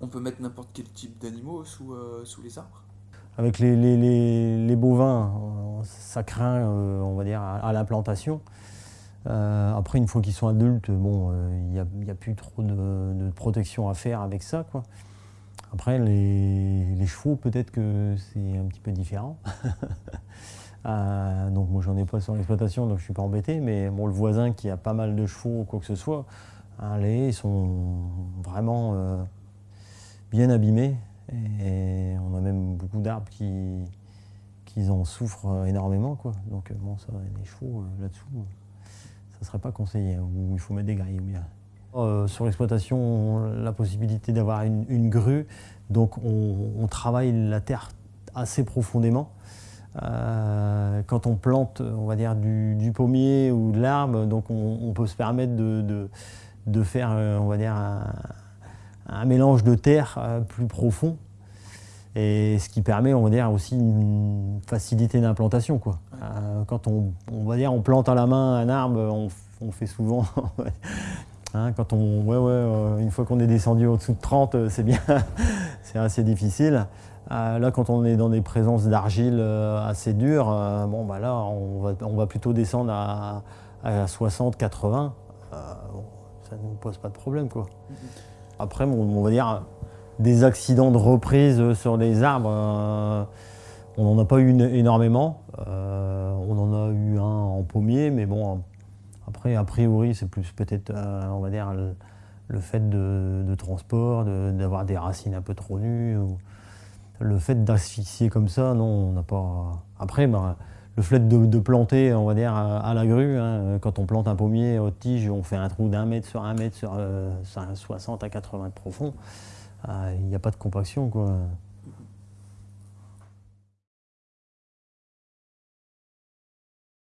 On peut mettre n'importe quel type d'animaux sous, sous les arbres Avec les, les, les, bovins, ça craint, on va dire, à, la plantation. après, une fois qu'ils sont adultes, bon, il n'y a, a, plus trop de, protection à faire avec ça. Quoi. Après, les, chevaux, peut-être que c'est un petit peu différent. Euh, donc moi, j'en ai pas sur l'exploitation, donc je suis pas embêté. Mais bon, le voisin qui a pas mal de chevaux ou quoi que ce soit, hein, les sont vraiment euh, bien abîmés. Et on a même beaucoup d'arbres qui, en souffrent énormément. Quoi. Donc bon, ça, les chevaux, euh, là-dessous, ça ne serait pas conseillé. Hein, ou il faut mettre des grilles. bien. Euh, sur l'exploitation, la possibilité d'avoir une, grue, donc on, travaille la terre assez profondément. Euh, quand on plante, on va dire, du, pommier ou de l'arbre, donc on, peut se permettre de, de, faire, euh, on va dire, un, mélange de terre plus profond. Et ce qui permet, on va dire, aussi une facilité d'implantation. quand on, on, va dire, on plante à la main un arbre, on, on fait souvent Hein, quand on, ouais, ouais, euh, une fois qu'on est descendu au-dessous de 30, euh, c'est bien, c'est assez difficile. Euh, là, quand on est dans des présences d'argile assez dures, bon, bah là, on va, on va plutôt descendre à, 60, 80. ça ne nous pose pas de problème, quoi. Après, on va dire des accidents de reprise sur les arbres, on n'en a pas eu énormément. on en a eu un en pommier, mais bon, après, a priori, c'est plus peut-être, euh, on va dire, le, fait de, transport, d'avoir des racines un peu trop nues. le fait d'asphyxier comme ça, non, on n'a pas... Après, bah, le fait de, planter, on va dire, à, la grue, hein, quand on plante un pommier aux tiges, on fait un trou d'un mètre sur un mètre sur 60 euh, à 80 de profond, euh, il n'y a pas de compaction, quoi.